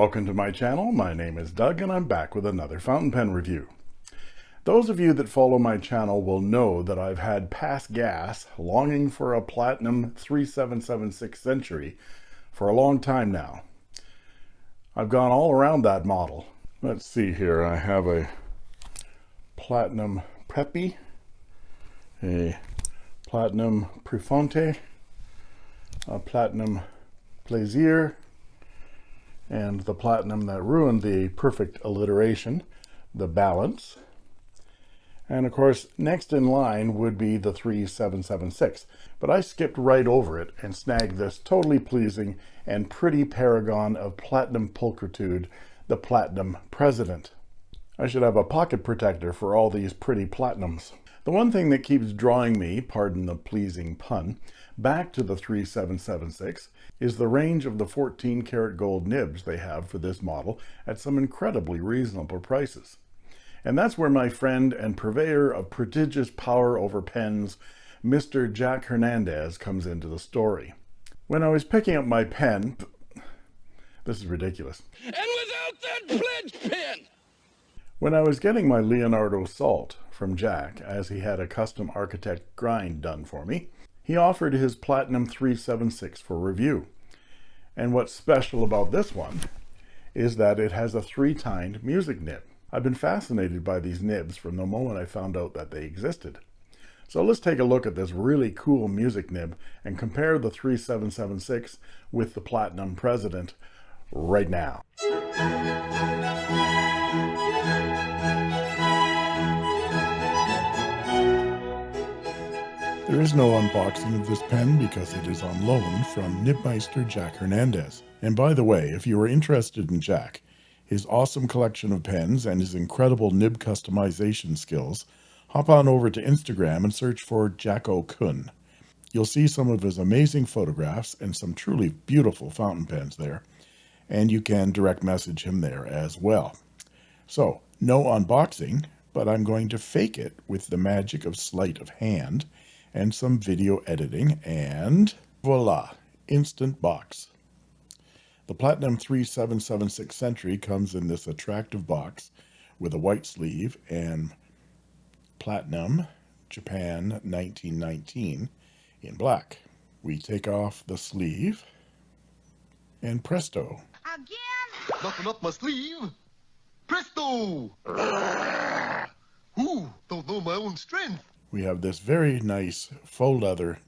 welcome to my channel. My name is Doug and I'm back with another fountain pen review. Those of you that follow my channel will know that I've had past gas longing for a Platinum 3776 Century for a long time now. I've gone all around that model. Let's see here, I have a Platinum Preppy, a Platinum Prefounte, a Platinum Plaisir, and the platinum that ruined the perfect alliteration, the balance. And of course, next in line would be the 3776, but I skipped right over it and snagged this totally pleasing and pretty paragon of platinum pulchritude, the Platinum President. I should have a pocket protector for all these pretty platinums. The one thing that keeps drawing me, pardon the pleasing pun, back to the 3776 is the range of the 14 karat gold nibs they have for this model at some incredibly reasonable prices. And that's where my friend and purveyor of prodigious power over pens, Mr. Jack Hernandez comes into the story. When I was picking up my pen, this is ridiculous. And without that pledge pen, When I was getting my Leonardo Salt from Jack, as he had a custom architect grind done for me, he offered his Platinum 376 for review. And what's special about this one is that it has a three-tined music nib. I've been fascinated by these nibs from the moment I found out that they existed. So let's take a look at this really cool music nib and compare the 3776 with the Platinum President right now. There is no unboxing of this pen because it is on loan from Nibmeister Jack Hernandez. And by the way, if you are interested in Jack, his awesome collection of pens and his incredible nib customization skills, hop on over to Instagram and search for Jacko Kun. You'll see some of his amazing photographs and some truly beautiful fountain pens there, and you can direct message him there as well. So, no unboxing, but I'm going to fake it with the magic of sleight of hand and some video editing, and voila, instant box. The Platinum 3776 Century comes in this attractive box with a white sleeve and Platinum Japan 1919 in black. We take off the sleeve and presto, Again? Nothing up my sleeve. Presto! Ooh, don't know my own strength. We have this very nice faux leather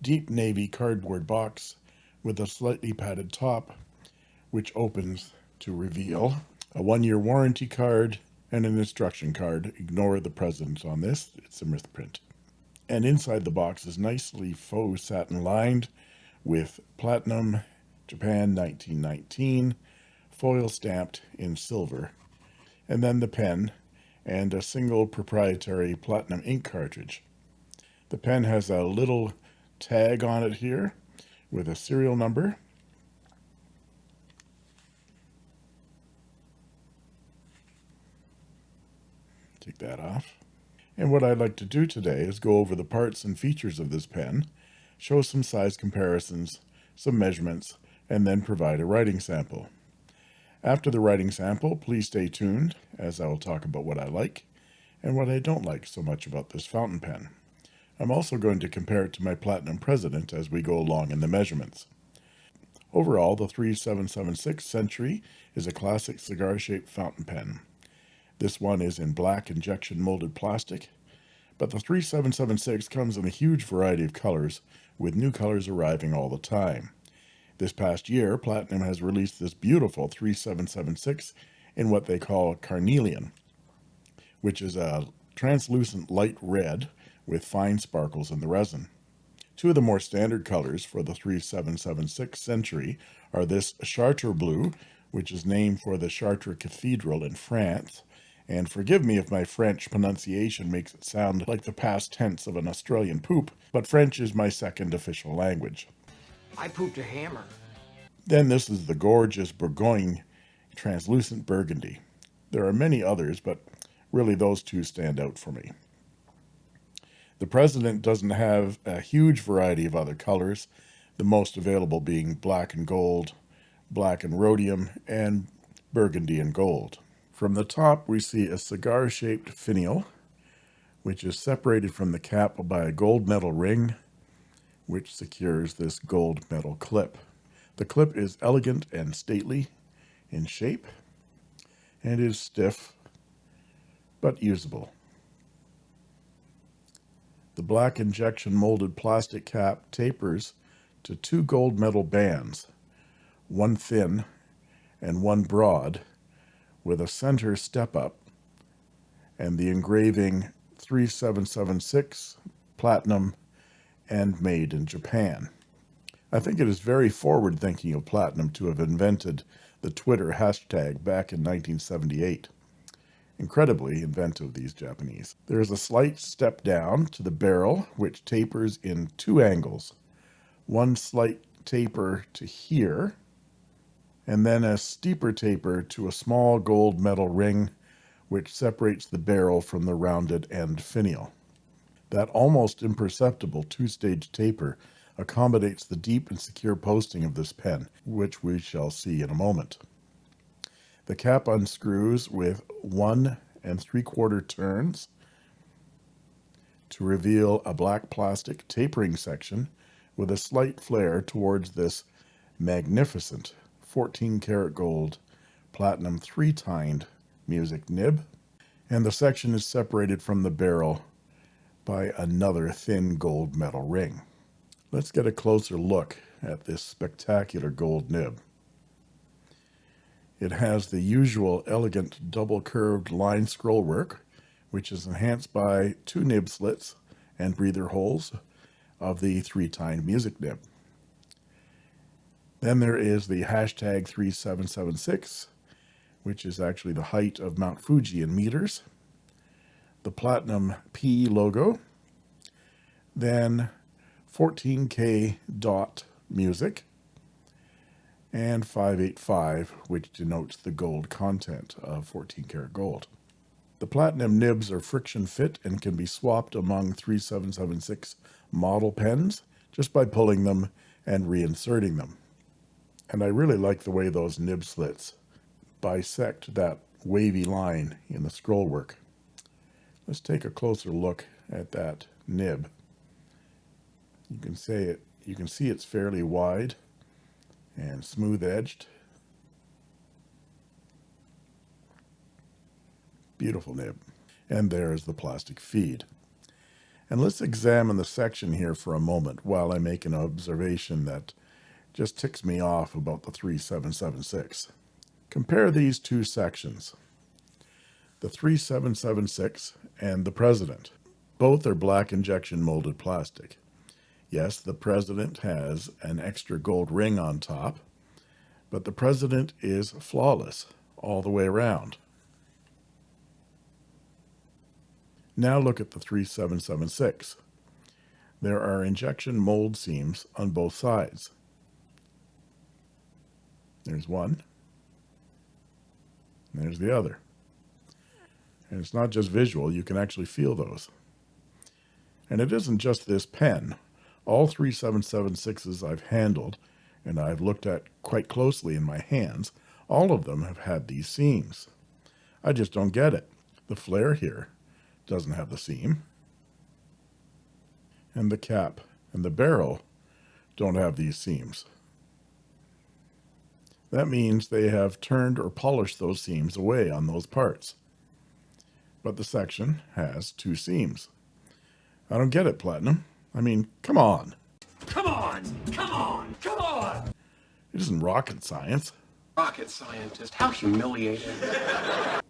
deep navy cardboard box with a slightly padded top which opens to reveal a one-year warranty card and an instruction card. Ignore the presence on this it's a misprint and inside the box is nicely faux satin lined with platinum japan 1919 foil stamped in silver. And then the pen and a single proprietary platinum ink cartridge. The pen has a little tag on it here with a serial number. Take that off. And what I'd like to do today is go over the parts and features of this pen, show some size comparisons, some measurements, and then provide a writing sample. After the writing sample, please stay tuned as I will talk about what I like and what I don't like so much about this fountain pen. I'm also going to compare it to my Platinum President as we go along in the measurements. Overall, the 3776 Century is a classic cigar-shaped fountain pen. This one is in black injection molded plastic, but the 3776 comes in a huge variety of colors, with new colors arriving all the time. This past year, Platinum has released this beautiful 3776 in what they call carnelian, which is a translucent light red with fine sparkles in the resin. Two of the more standard colors for the 3776 Century are this Chartres Blue, which is named for the Chartres Cathedral in France, and forgive me if my French pronunciation makes it sound like the past tense of an Australian poop, but French is my second official language. I pooped a hammer. Then this is the gorgeous Bourgogne translucent burgundy. There are many others, but really those two stand out for me. The President doesn't have a huge variety of other colors, the most available being black and gold, black and rhodium, and burgundy and gold. From the top, we see a cigar-shaped finial, which is separated from the cap by a gold metal ring, which secures this gold metal clip. The clip is elegant and stately in shape, and is stiff, but usable. The black injection molded plastic cap tapers to two gold metal bands, one thin and one broad, with a center step up and the engraving 3776 platinum and made in Japan. I think it is very forward thinking of Platinum to have invented the Twitter hashtag back in 1978. Incredibly inventive, these Japanese. There is a slight step down to the barrel, which tapers in two angles. One slight taper to here, and then a steeper taper to a small gold metal ring, which separates the barrel from the rounded end finial. That almost imperceptible two-stage taper accommodates the deep and secure posting of this pen, which we shall see in a moment. The cap unscrews with one and three quarter turns to reveal a black plastic tapering section with a slight flare towards this magnificent 14 karat gold platinum three-tined music nib. And the section is separated from the barrel by another thin gold metal ring. Let's get a closer look at this spectacular gold nib. It has the usual elegant double curved line scroll work, which is enhanced by two nib slits and breather holes of the three-tined music nib. Then there is the hashtag 3776, which is actually the height of Mount Fuji in meters, the Platinum P logo, then 14K dot music, and 585, which denotes the gold content of 14 karat gold. The platinum nibs are friction fit and can be swapped among 3776 model pens just by pulling them and reinserting them. And I really like the way those nib slits bisect that wavy line in the scroll work. Let's take a closer look at that nib. You can say it, you can see it's fairly wide and smooth edged. Beautiful nib. And there's the plastic feed. And let's examine the section here for a moment while I make an observation that just ticks me off about the 3776. Compare these two sections, the 3776 and the President. Both are black injection molded plastic. Yes, the president has an extra gold ring on top, but the president is flawless all the way around. Now look at the 3776. There are injection mold seams on both sides. There's one. There's the other. And it's not just visual, you can actually feel those. And it isn't just this pen. All three 776s I've handled and I've looked at quite closely in my hands All of them have had these seams. I just don't get it. The flare here doesn't have the seam. And the cap and the barrel don't have these seams. That means they have turned or polished those seams away on those parts. But the section has two seams. I don't get it, Platinum. I mean, come on. Come on! Come on! Come on! It isn't rocket science. Rocket scientist, how humiliating.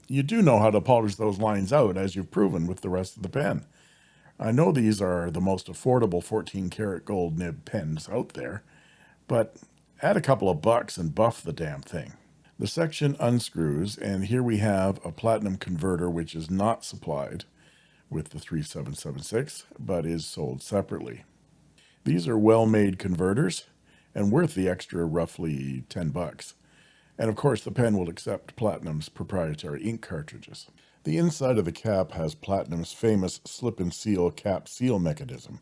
You do know how to polish those lines out, as you've proven with the rest of the pen. I know these are the most affordable 14 karat gold nib pens out there, but add a couple of bucks and buff the damn thing. The section unscrews, and here we have a platinum converter which is not supplied with the 3776, but is sold separately. These are well-made converters and worth the extra roughly 10 bucks. And of course, the pen will accept Platinum's proprietary ink cartridges. The inside of the cap has Platinum's famous slip and seal cap seal mechanism.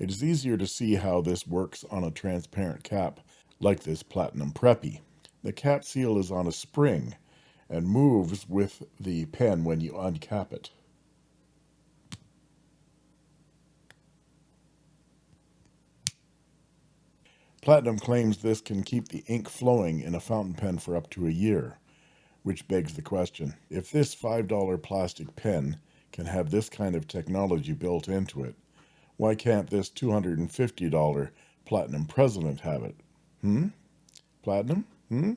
It is easier to see how this works on a transparent cap like this Platinum Preppy. The cap seal is on a spring and moves with the pen when you uncap it. Platinum claims this can keep the ink flowing in a fountain pen for up to a year, which begs the question, if this $5 plastic pen can have this kind of technology built into it, why can't this $250 Platinum President have it? Hmm? Platinum? Hmm?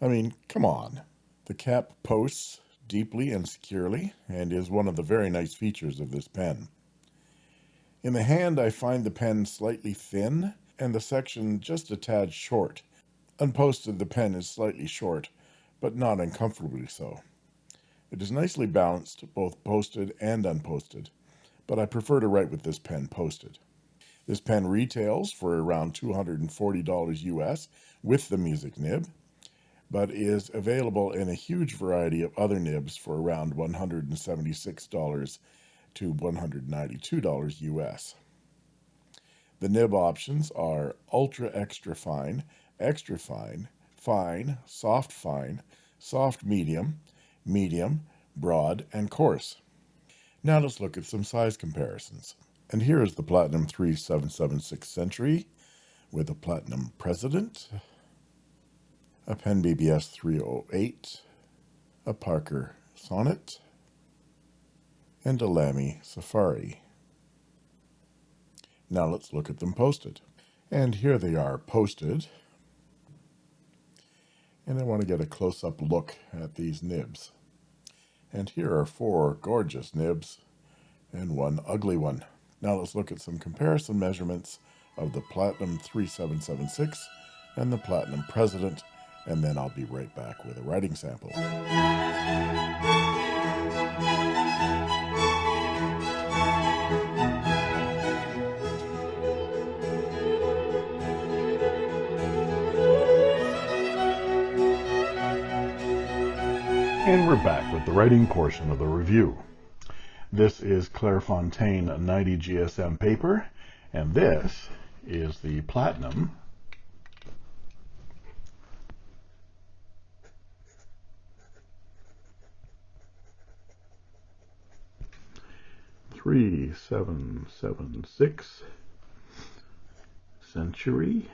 I mean, come on. The cap posts deeply and securely and is one of the very nice features of this pen. In the hand, I find the pen slightly thin and the section just a tad short. Unposted, the pen is slightly short, but not uncomfortably so. It is nicely balanced, both posted and unposted, but I prefer to write with this pen posted. This pen retails for around $240 US with the music nib, but is available in a huge variety of other nibs for around $176 to $192 US. The nib options are ultra extra fine, extra fine, fine, soft fine, soft medium, medium, broad, and coarse. Now let's look at some size comparisons. And here is the Platinum 3776 Century with a Platinum President, a Pen BBS 308, a Parker Sonnet, and a Lamy Safari. Now let's look at them posted. And here they are posted. And I want to get a close-up look at these nibs. And here are four gorgeous nibs and one ugly one. Now let's look at some comparison measurements of the Platinum 3776 and the Platinum President, and then I'll be right back with a writing sample. And we're back with the writing portion of the review. This is Clairefontaine 90 GSM paper, and this is the Platinum. Three seven seven six. Century.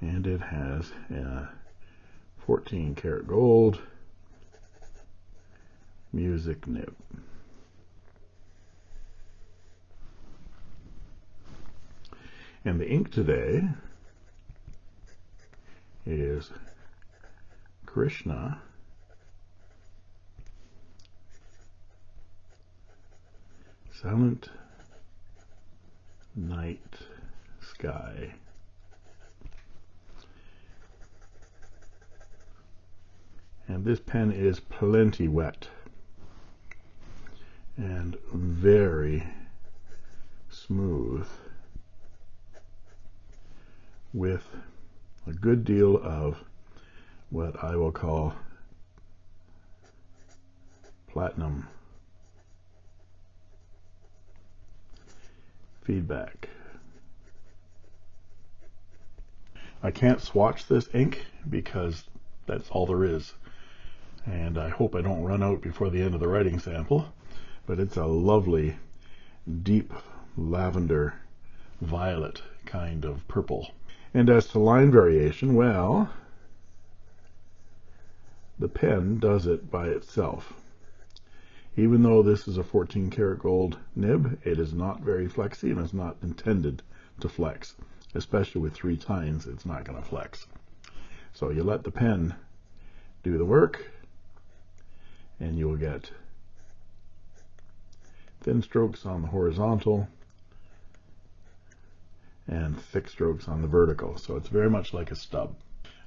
And it has a 14 karat gold music nib and the ink today is Krishna Silent Night Sky. And this pen is plenty wet and very smooth with a good deal of what I will call platinum feedback. I can't swatch this ink because that's all there is. And I hope I don't run out before the end of the writing sample. But it's a lovely, deep lavender violet kind of purple. And as to line variation, well, the pen does it by itself. Even though this is a 14 karat gold nib, it is not very flexy and is not intended to flex. Especially with three tines, it's not going to flex. So you let the pen do the work and you'll get thin strokes on the horizontal and thick strokes on the vertical. So it's very much like a stub.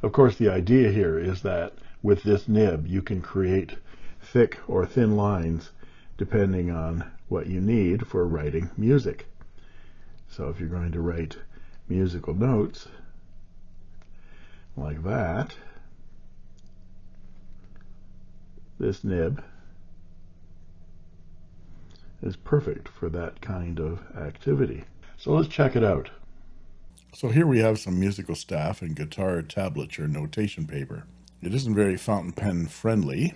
Of course, the idea here is that with this nib, you can create thick or thin lines depending on what you need for writing music. So if you're going to write musical notes like that, this nib is perfect for that kind of activity. So let's check it out. So here we have some musical staff and guitar tablature notation paper. It isn't very fountain pen friendly,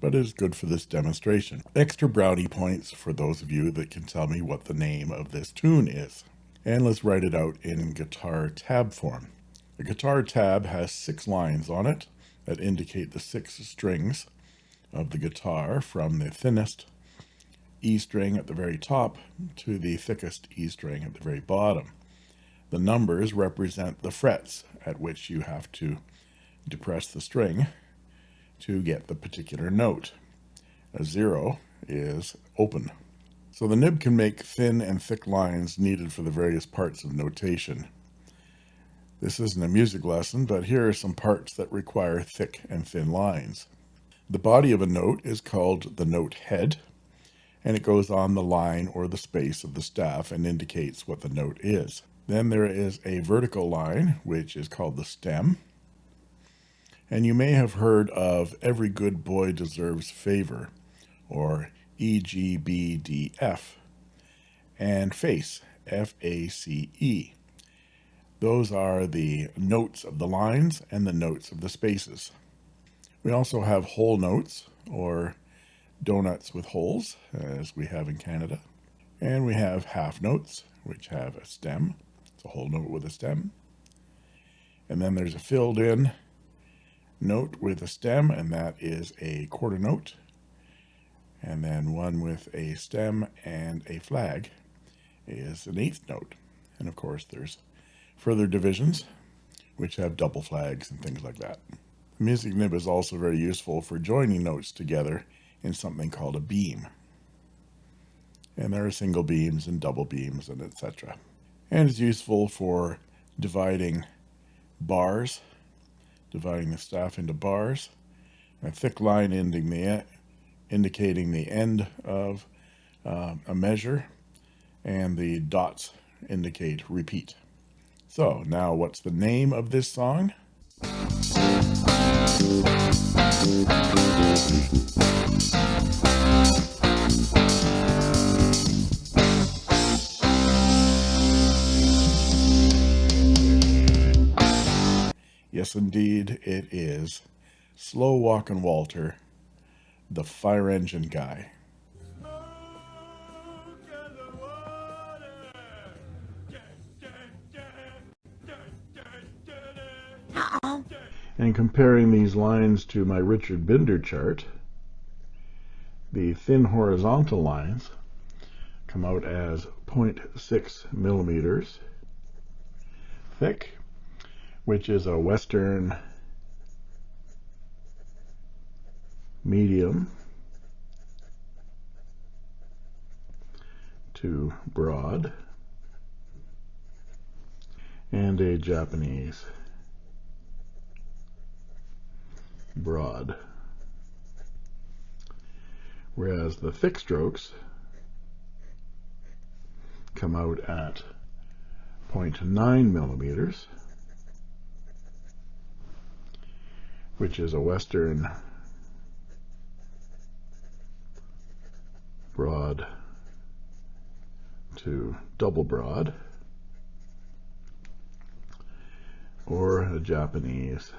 but is good for this demonstration. Extra brownie points for those of you that can tell me what the name of this tune is. And let's write it out in guitar tab form. The guitar tab has six lines on it that indicate the six strings of the guitar from the thinnest E string at the very top to the thickest E string at the very bottom. The numbers represent the frets at which you have to depress the string to get the particular note. A zero is open. So the nib can make thin and thick lines needed for the various parts of notation. This isn't a music lesson, but here are some parts that require thick and thin lines. The body of a note is called the note head, and it goes on the line or the space of the staff and indicates what the note is. Then there is a vertical line, which is called the stem. And you may have heard of Every Good Boy Deserves Favor, or EGBDF, and face, F-A-C-E. Those are the notes of the lines and the notes of the spaces. We also have whole notes, or donuts with holes, as we have in Canada. And we have half notes, which have a stem. It's a whole note with a stem. And then there's a filled in note with a stem, and that is a quarter note. And then one with a stem and a flag is an eighth note. And of course, there's further divisions, which have double flags and things like that. Music nib is also very useful for joining notes together in something called a beam. And there are single beams and double beams and etc. And it's useful for dividing bars, dividing the staff into bars, a thick line ending the, indicating the end of uh, a measure, and the dots indicate repeat. So now what's the name of this song? Yes, indeed, it is. Slow Walkin' Walter, the fire engine guy. And comparing these lines to my Richard Binder chart, the thin horizontal lines come out as 0.6 millimeters thick, which is a Western medium to broad, and a Japanese broad. Whereas the thick strokes come out at 0.9 millimeters, which is a Western broad to double broad, or a Japanese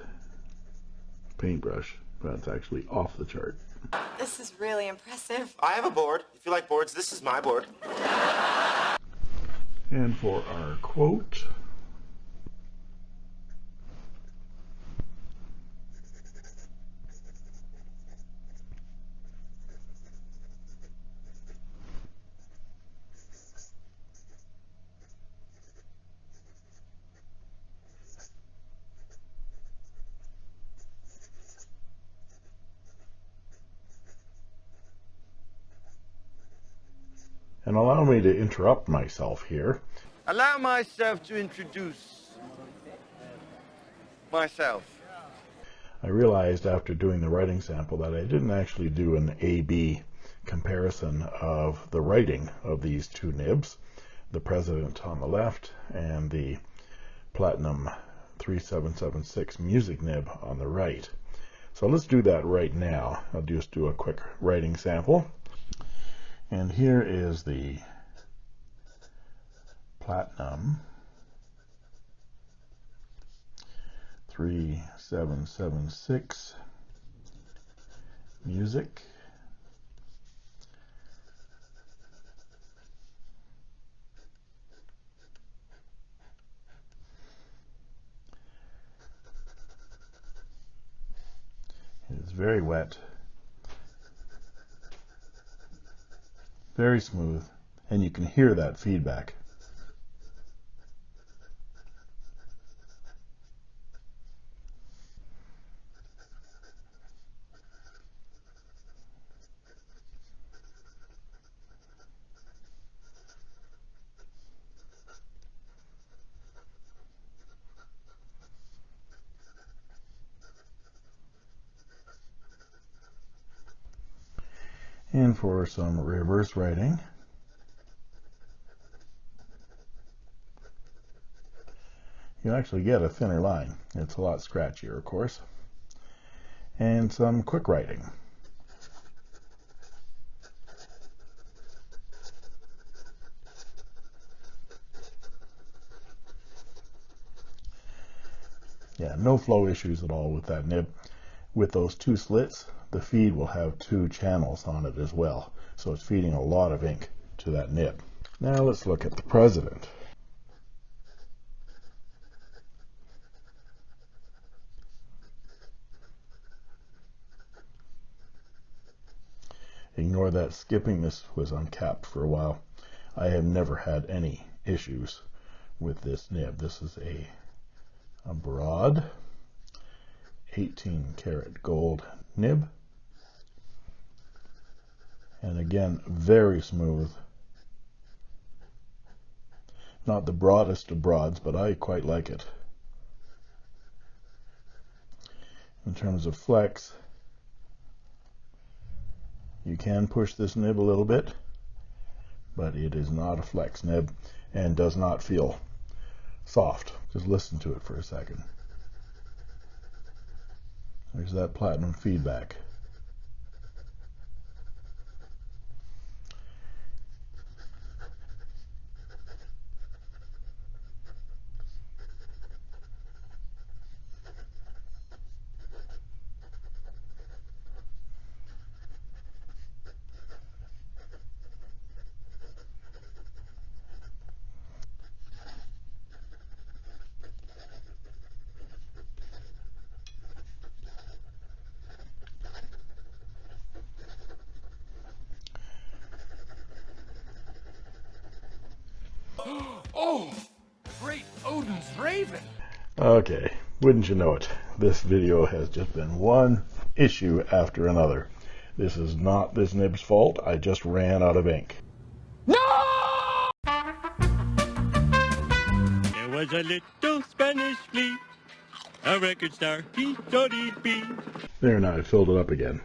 paintbrush. That's actually off the chart. This is really impressive. I have a board. If you like boards, this is my board. And for our quote, and allow me to interrupt myself here. Allow myself to introduce myself. I realized after doing the writing sample that I didn't actually do an A-B comparison of the writing of these two nibs, the President on the left and the Platinum 3776 music nib on the right. So let's do that right now. I'll just do a quick writing sample. And here is the Platinum 3776 music. It is very wet, very smooth, and you can hear that feedback. And for some reverse writing, you actually get a thinner line. It's a lot scratchier, of course. And some quick writing. Yeah, no flow issues at all with that nib. With those two slits, the feed will have two channels on it as well. So it's feeding a lot of ink to that nib. Now let's look at the president. Ignore that skipping. This was uncapped for a while. I have never had any issues with this nib. This is a, a broad 18 karat gold nib. And again, very smooth. Not the broadest of broads, but I quite like it. In terms of flex, you can push this nib a little bit, but it is not a flex nib and does not feel soft. Just listen to it for a second. There's that platinum feedback. Oh, great Odin's raven. Okay, wouldn't you know it? This video has just been one issue after another. This is not this nib's fault. I just ran out of ink. No! There was a little Spanish flea, a record star, he thought he'd be. There, now I filled it up again.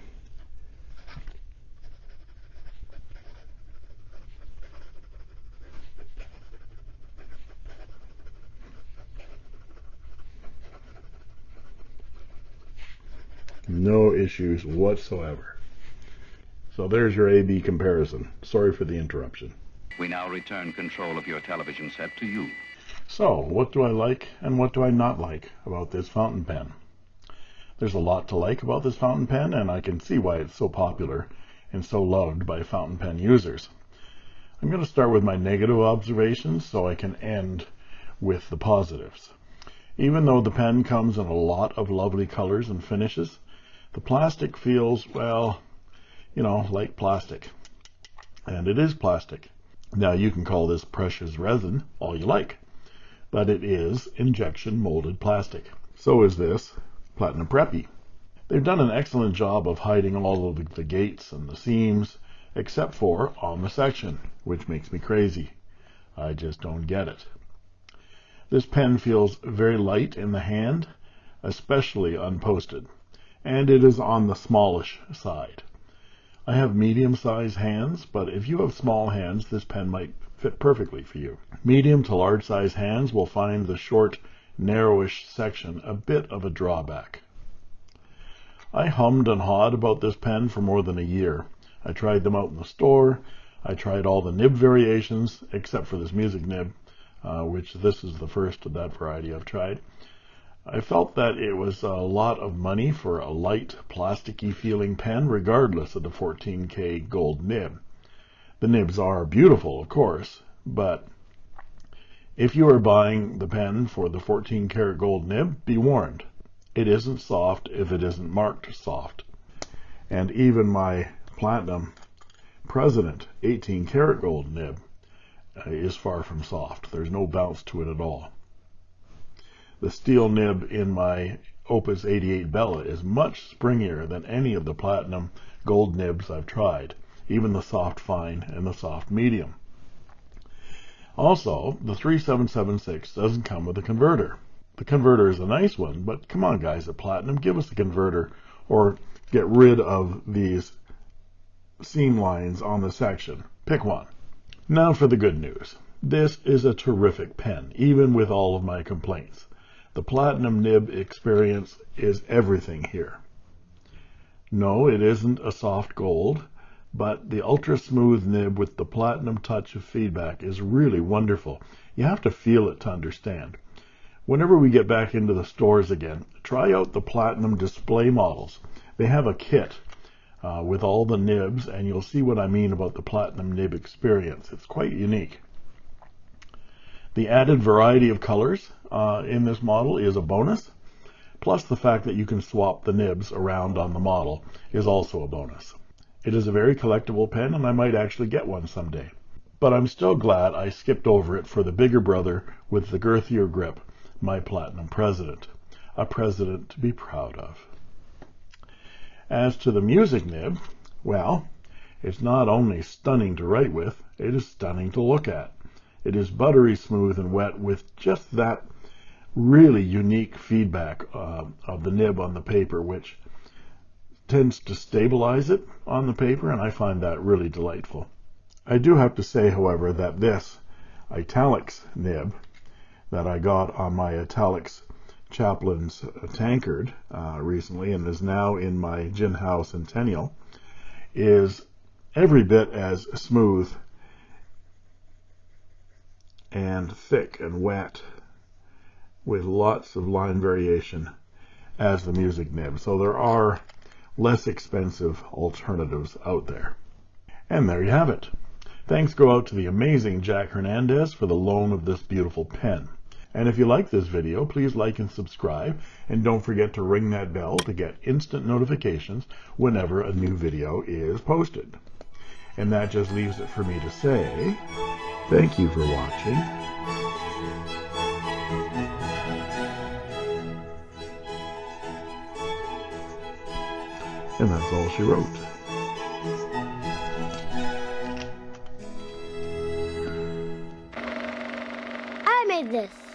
No issues whatsoever. So there's your A-B comparison. Sorry for the interruption. We now return control of your television set to you. So, what do I like and what do I not like about this fountain pen? There's a lot to like about this fountain pen, and I can see why it's so popular and so loved by fountain pen users. I'm going to start with my negative observations so I can end with the positives. Even though the pen comes in a lot of lovely colors and finishes, the plastic feels, well, you know, like plastic. And it is plastic. Now you can call this precious resin all you like, but it is injection molded plastic. So is this Platinum Preppy. They've done an excellent job of hiding all of the gates and the seams, except for on the section, which makes me crazy. I just don't get it. This pen feels very light in the hand, especially unposted, and it is on the smallish side. I have medium-sized hands, but if you have small hands, this pen might fit perfectly for you. Medium to large-size hands will find the short, narrowish section a bit of a drawback. I hummed and hawed about this pen for more than a year. I tried them out in the store. I tried all the nib variations, except for this music nib, uh, which this is the first of that variety I've tried. I felt that it was a lot of money for a light, plasticky feeling pen, regardless of the 14K gold nib. The nibs are beautiful, of course, but if you are buying the pen for the 14 karat gold nib, be warned. It isn't soft if it isn't marked soft. And even my Platinum President 18 karat gold nib uh, is far from soft. There's no bounce to it at all. The steel nib in my Opus 88 Bella is much springier than any of the platinum gold nibs I've tried, even the soft fine and the soft medium. Also, the 3776 doesn't come with a converter. The converter is a nice one, but come on guys at Platinum, give us a converter or get rid of these seam lines on the section. Pick one. Now for the good news. This is a terrific pen, even with all of my complaints. The Platinum Nib experience is everything here. No, it isn't a soft gold, but the ultra smooth nib with the platinum touch of feedback is really wonderful. You have to feel it to understand. Whenever we get back into the stores again, try out the platinum display models. They have a kit uh, with all the nibs, and you'll see what I mean about the Platinum nib experience. It's quite unique. The added variety of colors uh, in this model is a bonus, plus the fact that you can swap the nibs around on the model is also a bonus. It is a very collectible pen, and I might actually get one someday. But I'm still glad I skipped over it for the bigger brother with the girthier grip, my Platinum President. A president to be proud of. As to the music nib, well, it's not only stunning to write with, it is stunning to look at. It is buttery smooth and wet with just that really unique feedback uh, of the nib on the paper, which tends to stabilize it on the paper, and I find that really delightful. I do have to say, however, that this italics nib that I got on my italics Chaplin's tankard uh, recently and is now in my Jinhao Centennial is every bit as smooth and thick and wet with lots of line variation as the music nib. So there are less expensive alternatives out there. And there you have it. Thanks go out to the amazing Jack Hernandez for the loan of this beautiful pen. And if you like this video, please like and subscribe. And don't forget to ring that bell to get instant notifications whenever a new video is posted. And that just leaves it for me to say, Thank you for watching. And that's all she wrote. I made this.